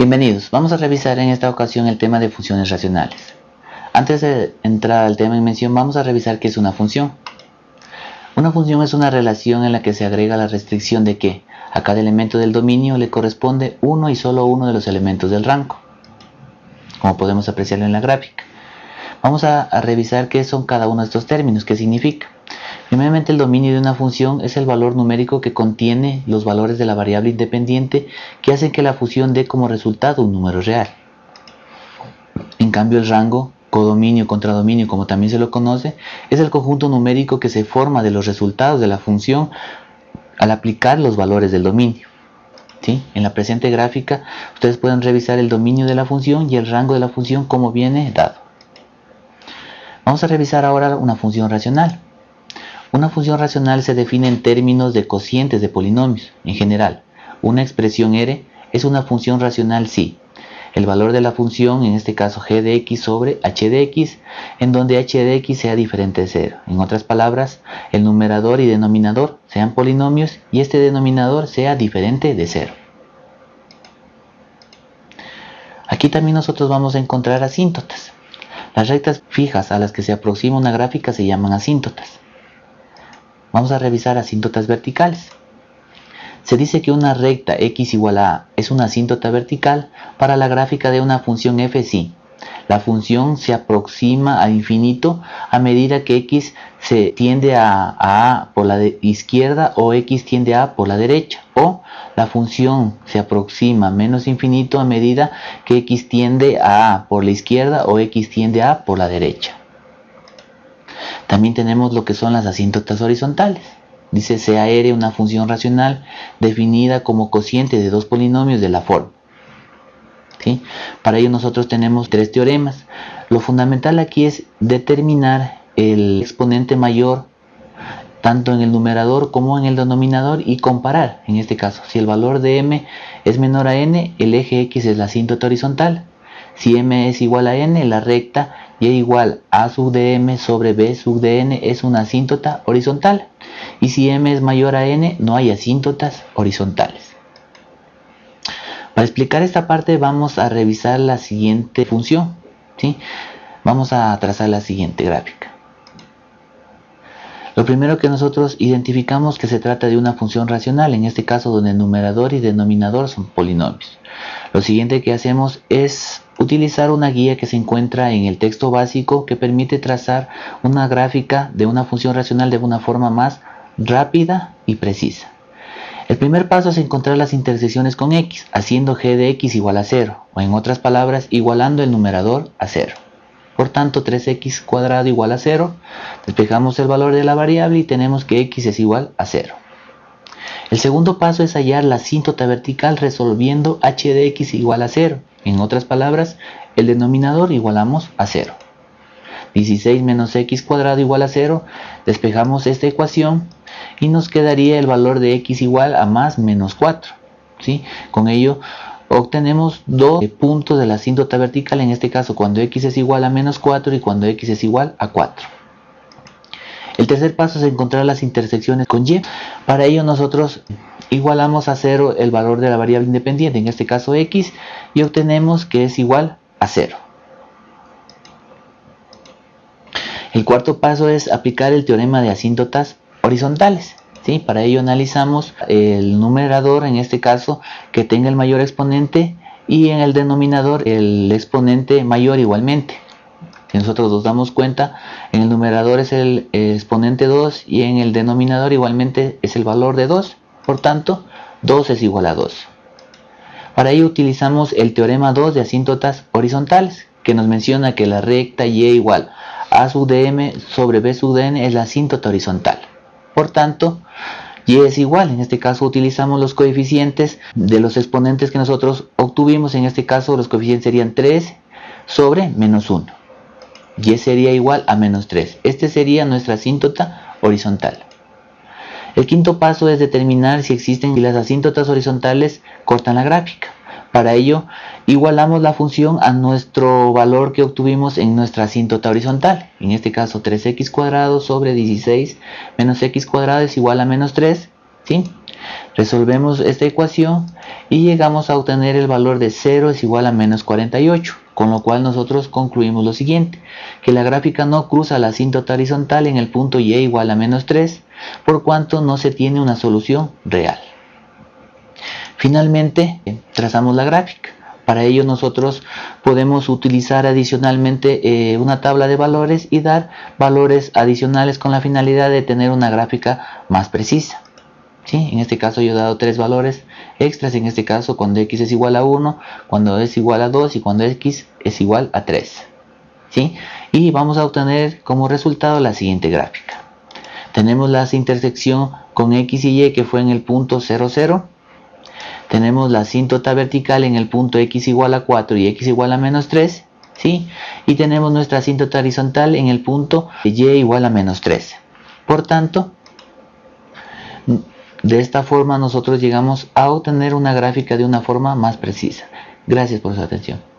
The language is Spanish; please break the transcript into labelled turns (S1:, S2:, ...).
S1: Bienvenidos, vamos a revisar en esta ocasión el tema de funciones racionales. Antes de entrar al tema en mención, vamos a revisar qué es una función. Una función es una relación en la que se agrega la restricción de que a cada elemento del dominio le corresponde uno y solo uno de los elementos del rango, como podemos apreciarlo en la gráfica. Vamos a, a revisar qué son cada uno de estos términos, qué significa. Primeramente el dominio de una función es el valor numérico que contiene los valores de la variable independiente que hacen que la función dé como resultado un número real. En cambio el rango, codominio, contradominio como también se lo conoce, es el conjunto numérico que se forma de los resultados de la función al aplicar los valores del dominio. En la presente gráfica ustedes pueden revisar el dominio de la función y el rango de la función como viene dado. Vamos a revisar ahora una función racional. Una función racional se define en términos de cocientes de polinomios. En general, una expresión R es una función racional si el valor de la función, en este caso g de x sobre h de x, en donde h de x sea diferente de 0. En otras palabras, el numerador y denominador sean polinomios y este denominador sea diferente de 0. Aquí también nosotros vamos a encontrar asíntotas. Las rectas fijas a las que se aproxima una gráfica se llaman asíntotas. Vamos a revisar asíntotas verticales. Se dice que una recta x igual a a es una asíntota vertical para la gráfica de una función f si la función se aproxima al infinito a medida que x se tiende a, a por la izquierda o x tiende a por la derecha o la función se aproxima menos infinito a medida que x tiende a a por la izquierda o x tiende a por la derecha. También tenemos lo que son las asíntotas horizontales. Dice CAR una función racional definida como cociente de dos polinomios de la forma. Para ello nosotros tenemos tres teoremas. Lo fundamental aquí es determinar el exponente mayor tanto en el numerador como en el denominador y comparar, en este caso, si el valor de m es menor a n, el eje x es la asíntota horizontal. Si m es igual a n, la recta y igual a sub de m sobre b sub de n es una asíntota horizontal. Y si m es mayor a n, no hay asíntotas horizontales. Para explicar esta parte vamos a revisar la siguiente función. ¿sí? Vamos a trazar la siguiente gráfica. Lo primero que nosotros identificamos que se trata de una función racional, en este caso donde el numerador y denominador son polinomios. Lo siguiente que hacemos es utilizar una guía que se encuentra en el texto básico que permite trazar una gráfica de una función racional de una forma más rápida y precisa. El primer paso es encontrar las intersecciones con x, haciendo g de x igual a 0, o en otras palabras, igualando el numerador a 0. Por tanto, 3x cuadrado igual a 0, despejamos el valor de la variable y tenemos que x es igual a 0. El segundo paso es hallar la asíntota vertical resolviendo h de x igual a 0. En otras palabras, el denominador igualamos a 0. 16 menos x cuadrado igual a 0. Despejamos esta ecuación y nos quedaría el valor de x igual a más menos 4. ¿sí? Con ello obtenemos dos puntos de la asíntota vertical, en este caso cuando x es igual a menos 4 y cuando x es igual a 4. El tercer paso es encontrar las intersecciones con y. Para ello nosotros igualamos a 0 el valor de la variable independiente, en este caso x, y obtenemos que es igual a 0. El cuarto paso es aplicar el teorema de asíntotas horizontales. ¿sí? Para ello analizamos el numerador, en este caso, que tenga el mayor exponente y en el denominador el exponente mayor igualmente. Si nosotros nos damos cuenta, en el numerador es el exponente 2 y en el denominador igualmente es el valor de 2. Por tanto, 2 es igual a 2. Para ello utilizamos el teorema 2 de asíntotas horizontales, que nos menciona que la recta y igual a sub m sobre b sub n es la asíntota horizontal. Por tanto, y es igual, en este caso utilizamos los coeficientes de los exponentes que nosotros obtuvimos, en este caso los coeficientes serían 3 sobre menos 1 y sería igual a menos 3. Este sería nuestra asíntota horizontal. El quinto paso es determinar si existen las asíntotas horizontales cortan la gráfica. Para ello, igualamos la función a nuestro valor que obtuvimos en nuestra asíntota horizontal. En este caso, 3x cuadrado sobre 16 menos x cuadrado es igual a menos 3. ¿sí? Resolvemos esta ecuación y llegamos a obtener el valor de 0 es igual a menos 48, con lo cual nosotros concluimos lo siguiente, que la gráfica no cruza la asíntota horizontal en el punto y igual a menos 3, por cuanto no se tiene una solución real. Finalmente, trazamos la gráfica. Para ello nosotros podemos utilizar adicionalmente eh, una tabla de valores y dar valores adicionales con la finalidad de tener una gráfica más precisa. En este caso yo he dado tres valores extras, en este caso cuando x es igual a 1, cuando es igual a 2 y cuando x es igual a 3. ¿sí? Y vamos a obtener como resultado la siguiente gráfica. Tenemos la intersección con x y y que fue en el punto 0, 0. Tenemos la asíntota vertical en el punto x igual a 4 y x igual a menos 3. ¿sí? Y tenemos nuestra asíntota horizontal en el punto y igual a menos 3. Por tanto, de esta forma nosotros llegamos a obtener una gráfica de una forma más precisa. Gracias por su atención.